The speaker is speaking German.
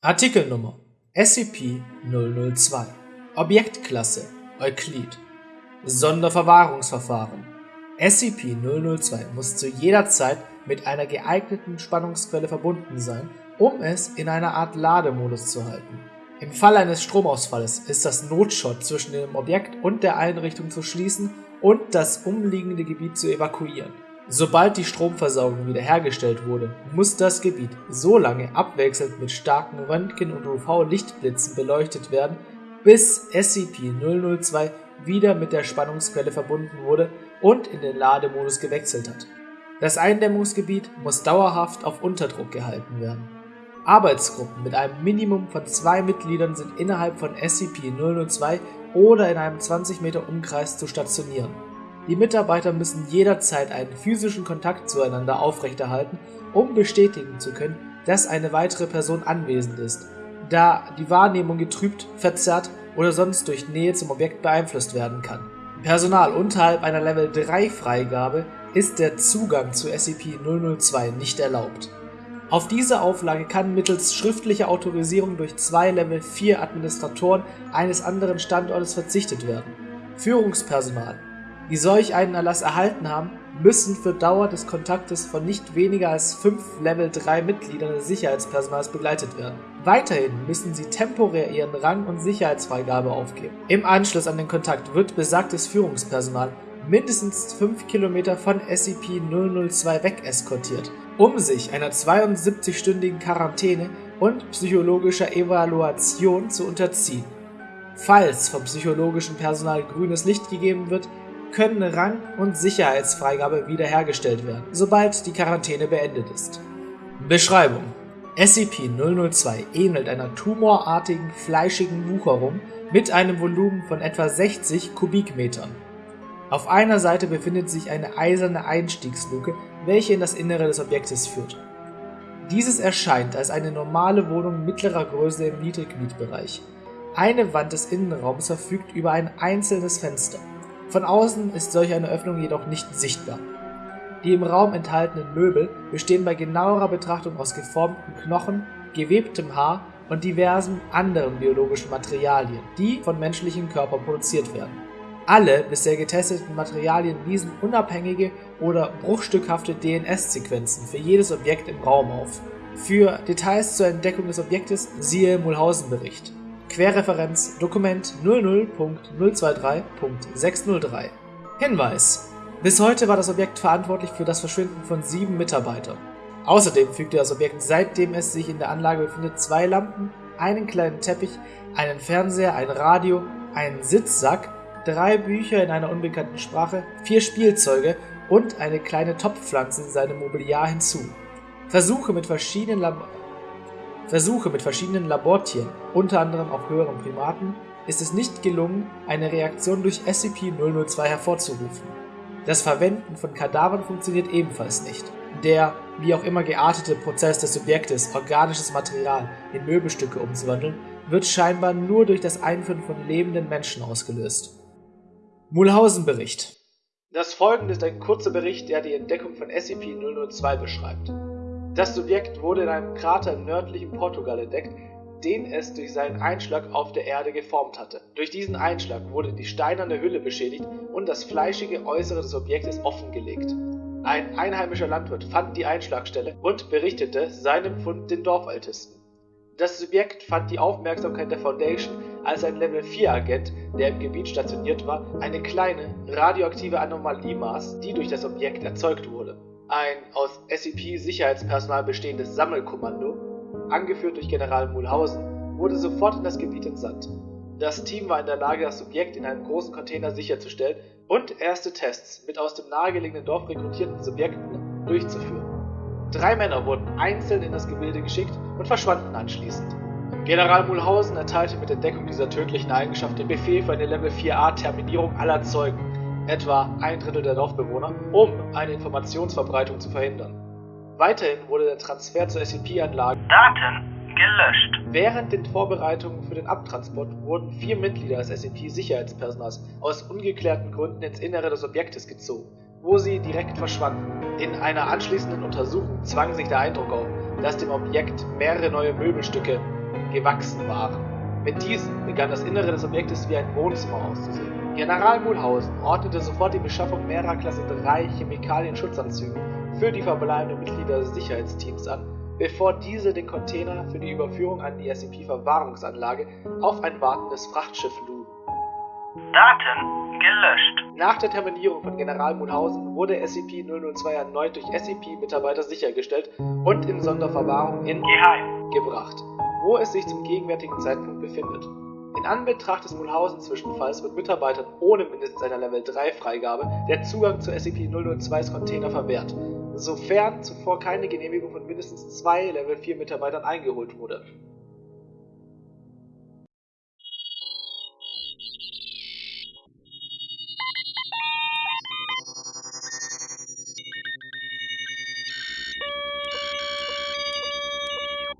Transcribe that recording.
Artikelnummer SCP-002 Objektklasse Euklid Sonderverwahrungsverfahren SCP-002 muss zu jeder Zeit mit einer geeigneten Spannungsquelle verbunden sein, um es in einer Art Lademodus zu halten. Im Fall eines Stromausfalls ist das Notshot zwischen dem Objekt und der Einrichtung zu schließen und das umliegende Gebiet zu evakuieren. Sobald die Stromversorgung wiederhergestellt wurde, muss das Gebiet so lange abwechselnd mit starken Röntgen- und UV-Lichtblitzen beleuchtet werden, bis SCP-002 wieder mit der Spannungsquelle verbunden wurde und in den Lademodus gewechselt hat. Das Eindämmungsgebiet muss dauerhaft auf Unterdruck gehalten werden. Arbeitsgruppen mit einem Minimum von zwei Mitgliedern sind innerhalb von SCP-002 oder in einem 20 Meter Umkreis zu stationieren die Mitarbeiter müssen jederzeit einen physischen Kontakt zueinander aufrechterhalten, um bestätigen zu können, dass eine weitere Person anwesend ist, da die Wahrnehmung getrübt, verzerrt oder sonst durch Nähe zum Objekt beeinflusst werden kann. Personal unterhalb einer Level 3 Freigabe ist der Zugang zu SCP-002 nicht erlaubt. Auf diese Auflage kann mittels schriftlicher Autorisierung durch zwei Level 4 Administratoren eines anderen Standortes verzichtet werden. Führungspersonal die solch einen Erlass erhalten haben, müssen für Dauer des Kontaktes von nicht weniger als fünf Level 3 Mitgliedern des Sicherheitspersonals begleitet werden. Weiterhin müssen sie temporär ihren Rang und Sicherheitsfreigabe aufgeben. Im Anschluss an den Kontakt wird besagtes Führungspersonal mindestens 5 Kilometer von SCP-002 weg eskortiert, um sich einer 72-stündigen Quarantäne und psychologischer Evaluation zu unterziehen. Falls vom psychologischen Personal grünes Licht gegeben wird, können Rang- und Sicherheitsfreigabe wiederhergestellt werden, sobald die Quarantäne beendet ist. Beschreibung SCP-002 ähnelt einer tumorartigen, fleischigen Wucherung mit einem Volumen von etwa 60 Kubikmetern. Auf einer Seite befindet sich eine eiserne Einstiegsluke, welche in das Innere des Objektes führt. Dieses erscheint als eine normale Wohnung mittlerer Größe im Niedrigmietbereich. Eine Wand des Innenraums verfügt über ein einzelnes Fenster. Von außen ist solch eine Öffnung jedoch nicht sichtbar. Die im Raum enthaltenen Möbel bestehen bei genauerer Betrachtung aus geformten Knochen, gewebtem Haar und diversen anderen biologischen Materialien, die von menschlichen Körpern produziert werden. Alle bisher getesteten Materialien wiesen unabhängige oder bruchstückhafte DNS-Sequenzen für jedes Objekt im Raum auf. Für Details zur Entdeckung des Objektes siehe Mulhausen-Bericht Querreferenz Dokument 00.023.603 Hinweis Bis heute war das Objekt verantwortlich für das Verschwinden von sieben Mitarbeitern. Außerdem fügte das Objekt, seitdem es sich in der Anlage befindet, zwei Lampen, einen kleinen Teppich, einen Fernseher, ein Radio, einen Sitzsack, drei Bücher in einer unbekannten Sprache, vier Spielzeuge und eine kleine Topfpflanze in seinem Mobiliar hinzu. Versuche mit verschiedenen Lab Versuche mit verschiedenen Labortieren, unter anderem auch höheren Primaten, ist es nicht gelungen, eine Reaktion durch SCP-002 hervorzurufen. Das Verwenden von Kadavern funktioniert ebenfalls nicht. Der, wie auch immer geartete Prozess des Subjektes, organisches Material in Möbelstücke umzuwandeln, wird scheinbar nur durch das Einführen von lebenden Menschen ausgelöst. Mulhausen-Bericht Das folgende ist ein kurzer Bericht, der die Entdeckung von SCP-002 beschreibt. Das Subjekt wurde in einem Krater im nördlichen Portugal entdeckt, den es durch seinen Einschlag auf der Erde geformt hatte. Durch diesen Einschlag wurde die steinerne Hülle beschädigt und das fleischige Äußere des Objektes offengelegt. Ein einheimischer Landwirt fand die Einschlagstelle und berichtete seinem Fund den Dorfältesten. Das Subjekt fand die Aufmerksamkeit der Foundation, als ein Level 4 Agent, der im Gebiet stationiert war, eine kleine radioaktive Anomalie maß, die durch das Objekt erzeugt wurde. Ein aus SCP-Sicherheitspersonal bestehendes Sammelkommando, angeführt durch General Mulhausen, wurde sofort in das Gebiet entsandt. Das Team war in der Lage, das Subjekt in einem großen Container sicherzustellen und erste Tests mit aus dem nahegelegenen Dorf rekrutierten Subjekten durchzuführen. Drei Männer wurden einzeln in das Gebilde geschickt und verschwanden anschließend. General Mulhausen erteilte mit Entdeckung dieser tödlichen Eigenschaft den Befehl für eine Level 4a Terminierung aller Zeugen etwa ein Drittel der Dorfbewohner, um eine Informationsverbreitung zu verhindern. Weiterhin wurde der Transfer zur SCP-Anlage Daten gelöscht. Während den Vorbereitungen für den Abtransport wurden vier Mitglieder des SCP-Sicherheitspersonals aus ungeklärten Gründen ins Innere des Objektes gezogen, wo sie direkt verschwanden. In einer anschließenden Untersuchung zwang sich der Eindruck auf, dass dem Objekt mehrere neue Möbelstücke gewachsen waren. Mit diesen begann das Innere des Objektes wie ein Wohnzimmer auszusehen. General Mulhausen ordnete sofort die Beschaffung mehrerer Klasse 3 Chemikalien-Schutzanzüge für die verbleibenden Mitglieder des Sicherheitsteams an, bevor diese den Container für die Überführung an die SCP-Verwahrungsanlage auf ein wartendes Frachtschiff luden. Daten gelöscht. Nach der Terminierung von General Mulhausen wurde SCP-002 erneut durch SCP-Mitarbeiter sichergestellt und in Sonderverwahrung in Geheim. gebracht, wo es sich zum gegenwärtigen Zeitpunkt befindet. In Anbetracht des Mulhausen-Zwischenfalls wird Mitarbeitern ohne mindestens einer Level 3 Freigabe der Zugang zu SCP-002s Container verwehrt, sofern zuvor keine Genehmigung von mindestens zwei Level 4 Mitarbeitern eingeholt wurde